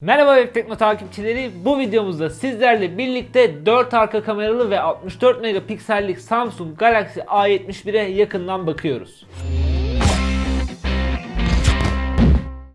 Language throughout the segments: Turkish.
Merhaba Web Tekno takipçileri. Bu videomuzda sizlerle birlikte 4 arka kameralı ve 64 megapiksellik Samsung Galaxy A71'e yakından bakıyoruz.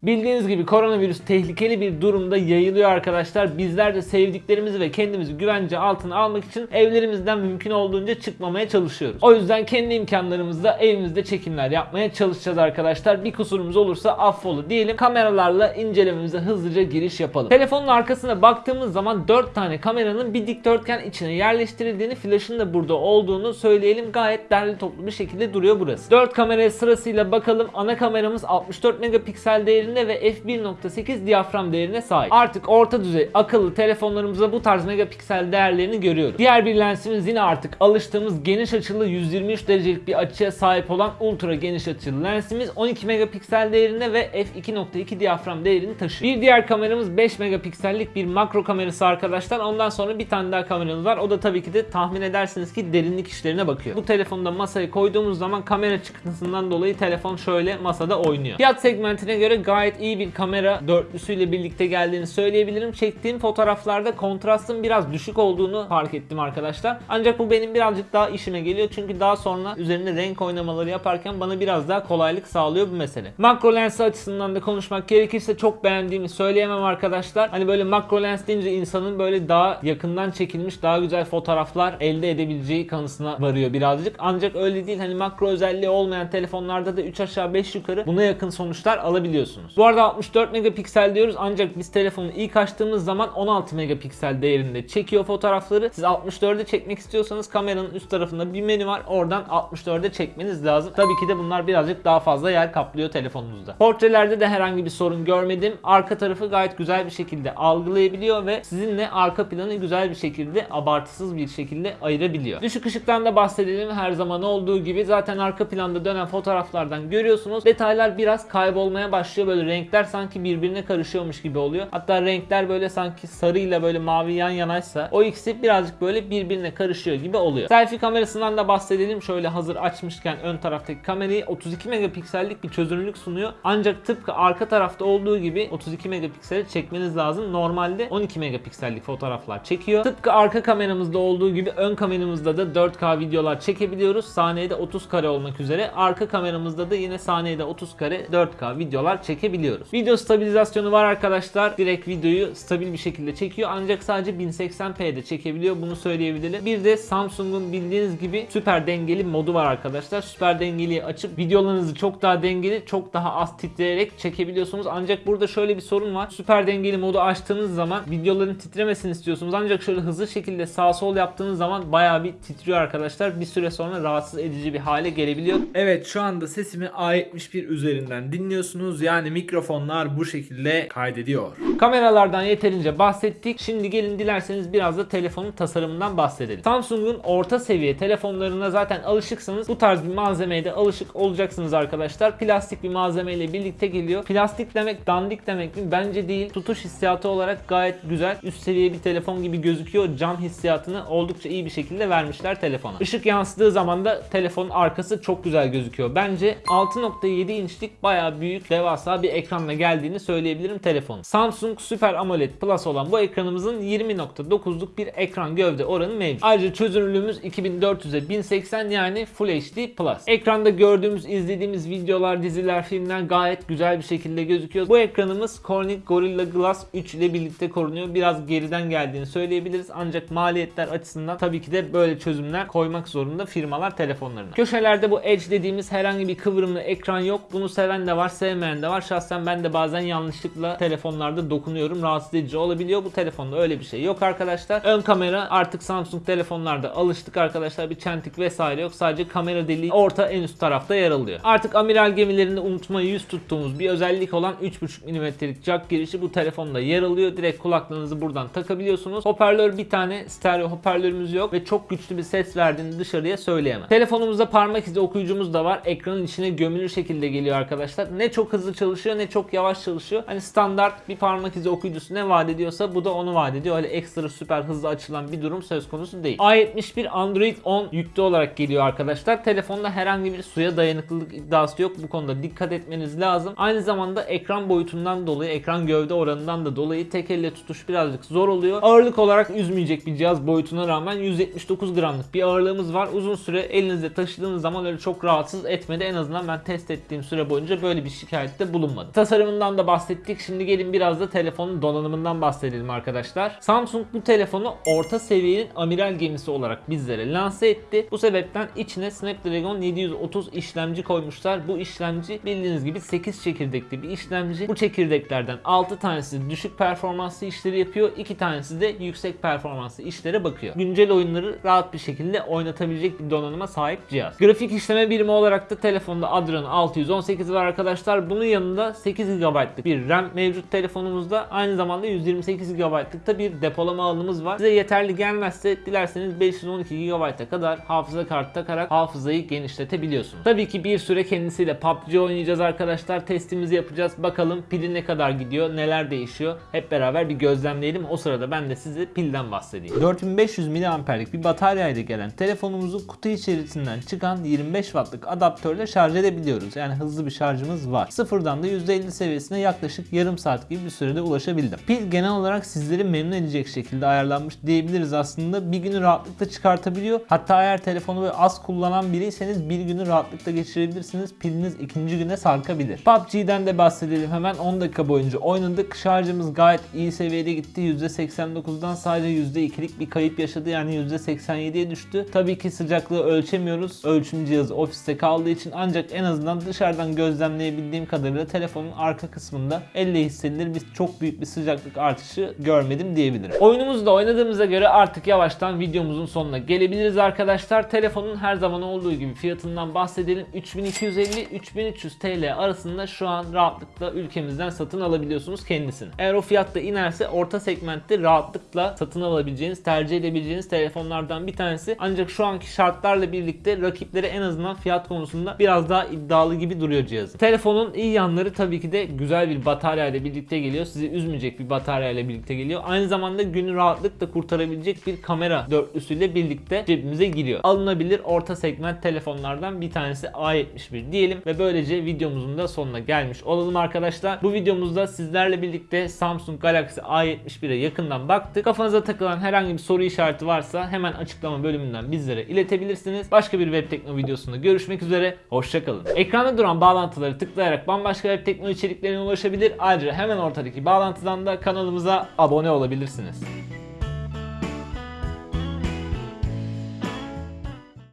Bildiğiniz gibi koronavirüs tehlikeli bir durumda yayılıyor arkadaşlar. Bizler de sevdiklerimizi ve kendimizi güvence altına almak için evlerimizden mümkün olduğunca çıkmamaya çalışıyoruz. O yüzden kendi imkanlarımızla evimizde çekimler yapmaya çalışacağız arkadaşlar. Bir kusurumuz olursa affola diyelim. Kameralarla incelememize hızlıca giriş yapalım. Telefonun arkasına baktığımız zaman 4 tane kameranın bir dikdörtgen içine yerleştirildiğini, flaşın da burada olduğunu söyleyelim. Gayet derli toplu bir şekilde duruyor burası. 4 kameraya sırasıyla bakalım. Ana kameramız 64 megapiksel değerinde ve f1.8 diyafram değerine sahip. Artık orta düzey akıllı telefonlarımızda bu tarz megapiksel değerlerini görüyoruz. Diğer bir lensimiz yine artık alıştığımız geniş açılı 123 derecelik bir açıya sahip olan ultra geniş açılı lensimiz 12 megapiksel değerinde ve f2.2 diyafram değerini taşıyor. Bir diğer kameramız 5 megapiksellik bir makro kamerası arkadaşlar. Ondan sonra bir tane daha kameramız var. O da tabii ki de tahmin edersiniz ki derinlik işlerine bakıyor. Bu telefonu da masaya koyduğumuz zaman kamera çıktısından dolayı telefon şöyle masada oynuyor. Fiyat segmentine göre gayet iyi bir kamera dörtlüsüyle birlikte geldiğini söyleyebilirim. Çektiğim fotoğraflarda kontrastın biraz düşük olduğunu fark ettim arkadaşlar. Ancak bu benim birazcık daha işime geliyor. Çünkü daha sonra üzerinde renk oynamaları yaparken bana biraz daha kolaylık sağlıyor bu mesele. Makro lens açısından da konuşmak gerekirse çok beğendiğimi söyleyemem arkadaşlar. Hani böyle makro lens deyince insanın böyle daha yakından çekilmiş daha güzel fotoğraflar elde edebileceği kanısına varıyor birazcık. Ancak öyle değil. Hani makro özelliği olmayan telefonlarda da 3 aşağı 5 yukarı buna yakın sonuçlar alabiliyorsunuz. Bu arada 64 megapiksel diyoruz ancak biz telefonu ilk açtığımız zaman 16 megapiksel değerinde çekiyor fotoğrafları. Siz 64'e çekmek istiyorsanız kameranın üst tarafında bir menü var. Oradan 64'e çekmeniz lazım. Tabii ki de bunlar birazcık daha fazla yer kaplıyor telefonunuzda. Portrelerde de herhangi bir sorun görmedim. Arka tarafı gayet güzel bir şekilde algılayabiliyor ve sizinle arka planı güzel bir şekilde abartısız bir şekilde ayırabiliyor. Düşük ışıktan da bahsedelim her zaman olduğu gibi. Zaten arka planda dönen fotoğraflardan görüyorsunuz. Detaylar biraz kaybolmaya başlıyor. Böyle renkler sanki birbirine karışıyormuş gibi oluyor. Hatta renkler böyle sanki sarıyla böyle mavi yan yanaysa o ikisi birazcık böyle birbirine karışıyor gibi oluyor. Selfie kamerasından da bahsedelim. Şöyle hazır açmışken ön taraftaki kamerayı 32 megapiksellik bir çözünürlük sunuyor. Ancak tıpkı arka tarafta olduğu gibi 32 megapikseli çekmeniz lazım. Normalde 12 megapiksellik fotoğraflar çekiyor. Tıpkı arka kameramızda olduğu gibi ön kameramızda da 4K videolar çekebiliyoruz. Saniyede 30 kare olmak üzere. Arka kameramızda da yine saniyede 30 kare 4K videolar çekebiliyoruz. Video stabilizasyonu var arkadaşlar. Direkt videoyu stabil bir şekilde çekiyor. Ancak sadece 1080p'de çekebiliyor. Bunu söyleyebilirim. Bir de Samsung'un bildiğiniz gibi süper dengeli modu var arkadaşlar. Süper dengeliyi açıp videolarınızı çok daha dengeli, çok daha az titreyerek çekebiliyorsunuz. Ancak burada şöyle bir sorun var. Süper dengeli modu açtığınız zaman videoların titremesini istiyorsunuz. Ancak şöyle hızlı şekilde sağ sol yaptığınız zaman bayağı bir titriyor arkadaşlar. Bir süre sonra rahatsız edici bir hale gelebiliyor. Evet şu anda sesimi A71 üzerinden dinliyorsunuz. Yani mikrofonlar bu şekilde kaydediyor. Kameralardan yeterince bahsettik. Şimdi gelin dilerseniz biraz da telefonun tasarımından bahsedelim. Samsung'un orta seviye telefonlarına zaten alışıksanız bu tarz bir malzemeye de alışık olacaksınız arkadaşlar. Plastik bir malzemeyle birlikte geliyor. Plastik demek dandik demek mi? Bence değil. Tutuş hissiyatı olarak gayet güzel. Üst seviye bir telefon gibi gözüküyor. Cam hissiyatını oldukça iyi bir şekilde vermişler telefona. Işık yansıdığı zaman da telefonun arkası çok güzel gözüküyor. Bence 6.7 inçlik bayağı büyük devasa bir ekranla geldiğini söyleyebilirim telefonun. Samsung Super AMOLED Plus olan bu ekranımızın 20.9'luk bir ekran gövde oranı mevcut. Ayrıca çözünürlüğümüz 2400'e 1080 yani Full HD Plus. Ekranda gördüğümüz, izlediğimiz videolar, diziler, filmler gayet güzel bir şekilde gözüküyor. Bu ekranımız Corning Gorilla Glass 3 ile birlikte korunuyor. Biraz geriden geldiğini söyleyebiliriz. Ancak maliyetler açısından tabii ki de böyle çözümler koymak zorunda firmalar telefonlarına. Köşelerde bu Edge dediğimiz herhangi bir kıvrımlı ekran yok. Bunu seven de var, sevmeyen de var. Şahsen ben de bazen yanlışlıkla telefonlarda dokunuyorum. Rahatsız edici olabiliyor. Bu telefonda öyle bir şey yok arkadaşlar. Ön kamera artık Samsung telefonlarda alıştık arkadaşlar. Bir çentik vesaire yok. Sadece kamera deliği orta en üst tarafta yer alıyor. Artık amiral gemilerinde unutmayı yüz tuttuğumuz bir özellik olan 3.5 mm'lik jack girişi bu telefonda yer alıyor. Direkt kulaklığınızı buradan takabiliyorsunuz. Hoparlör bir tane stereo hoparlörümüz yok ve çok güçlü bir ses verdiğini dışarıya söyleyemem. Telefonumuzda parmak izi okuyucumuz da var. Ekranın içine gömülü şekilde geliyor arkadaşlar. Ne çok hızlı çalışıyor çalışıyor ne çok yavaş çalışıyor. Hani standart bir parmak izi okuyucusu ne vaat ediyorsa bu da onu vaat ediyor. Öyle ekstra süper hızlı açılan bir durum söz konusu değil. A71 Android 10 yüklü olarak geliyor arkadaşlar. Telefonda herhangi bir suya dayanıklılık iddiası yok. Bu konuda dikkat etmeniz lazım. Aynı zamanda ekran boyutundan dolayı, ekran gövde oranından da dolayı tek elle tutuş birazcık zor oluyor. Ağırlık olarak üzmeyecek bir cihaz boyutuna rağmen 179 gramlık bir ağırlığımız var. Uzun süre elinizde taşıdığınız zaman öyle çok rahatsız etmedi. En azından ben test ettiğim süre boyunca böyle bir şikayette bulunmadı. Tasarımından da bahsettik. Şimdi gelin biraz da telefonun donanımından bahsedelim arkadaşlar. Samsung bu telefonu orta seviyenin amiral gemisi olarak bizlere lanse etti. Bu sebepten içine Snapdragon 730 işlemci koymuşlar. Bu işlemci bildiğiniz gibi 8 çekirdekli bir işlemci. Bu çekirdeklerden 6 tanesi düşük performanslı işleri yapıyor. 2 tanesi de yüksek performanslı işlere bakıyor. Güncel oyunları rahat bir şekilde oynatabilecek bir donanıma sahip cihaz. Grafik işleme birimi olarak da telefonda Adreno 618 var arkadaşlar. Bunun yanında 8 GB'lık bir RAM mevcut telefonumuzda. Aynı zamanda 128 GB'lık da bir depolama alanımız var. Size yeterli gelmezse dilerseniz 512 GB'a kadar hafıza kartı takarak hafızayı genişletebiliyorsunuz. Tabii ki bir süre kendisiyle PUBG oynayacağız arkadaşlar. Testimizi yapacağız. Bakalım pili ne kadar gidiyor, neler değişiyor. Hep beraber bir gözlemleyelim. O sırada ben de size pilden bahsedeyim. 4500 mAh'lik bir bataryayla gelen telefonumuzu kutu içerisinden çıkan 25 wattlık adaptörle şarj edebiliyoruz. Yani hızlı bir şarjımız var. Sıfırdan da %50 seviyesine yaklaşık yarım saat gibi bir sürede ulaşabildim. Pil genel olarak sizleri memnun edecek şekilde ayarlanmış diyebiliriz aslında. Bir günü rahatlıkla çıkartabiliyor. Hatta eğer telefonu böyle az kullanan biriyseniz bir günü rahatlıkla geçirebilirsiniz. Piliniz ikinci güne sarkabilir. PUBG'den de bahsedelim hemen 10 dakika boyunca oynadık. Şarjımız gayet iyi seviyede gitti. %89'dan sadece %2'lik bir kayıp yaşadı. Yani %87'ye düştü. Tabii ki sıcaklığı ölçemiyoruz. Ölçüm cihazı ofiste kaldığı için ancak en azından dışarıdan gözlemleyebildiğim kadarıyla telefonun arka kısmında elle hissedilir bir çok büyük bir sıcaklık artışı görmedim diyebilirim. Oyunumuzu da oynadığımıza göre artık yavaştan videomuzun sonuna gelebiliriz arkadaşlar. Telefonun her zaman olduğu gibi fiyatından bahsedelim. 3250-3300 TL arasında şu an rahatlıkla ülkemizden satın alabiliyorsunuz kendisini. Eğer o fiyatta inerse orta segmentte rahatlıkla satın alabileceğiniz, tercih edebileceğiniz telefonlardan bir tanesi. Ancak şu anki şartlarla birlikte rakipleri en azından fiyat konusunda biraz daha iddialı gibi duruyor cihazı. Telefonun iyi yanları tabii ki de güzel bir batarya ile birlikte geliyor. Sizi üzmeyecek bir batarya ile birlikte geliyor. Aynı zamanda günü rahatlıkla kurtarabilecek bir kamera dörtlüsüyle birlikte cebimize giriyor. Alınabilir orta segment telefonlardan bir tanesi A71 diyelim ve böylece videomuzun da sonuna gelmiş olalım arkadaşlar. Bu videomuzda sizlerle birlikte Samsung Galaxy A71'e yakından baktık. Kafanıza takılan herhangi bir soru işareti varsa hemen açıklama bölümünden bizlere iletebilirsiniz. Başka bir web tekno videosunda görüşmek üzere. Hoşçakalın. Ekranda duran bağlantıları tıklayarak bambaşka web tekno içeriklerine ulaşabilir. Ayrıca hemen ortadaki bağlantıdan da kanalımıza abone olabilirsiniz.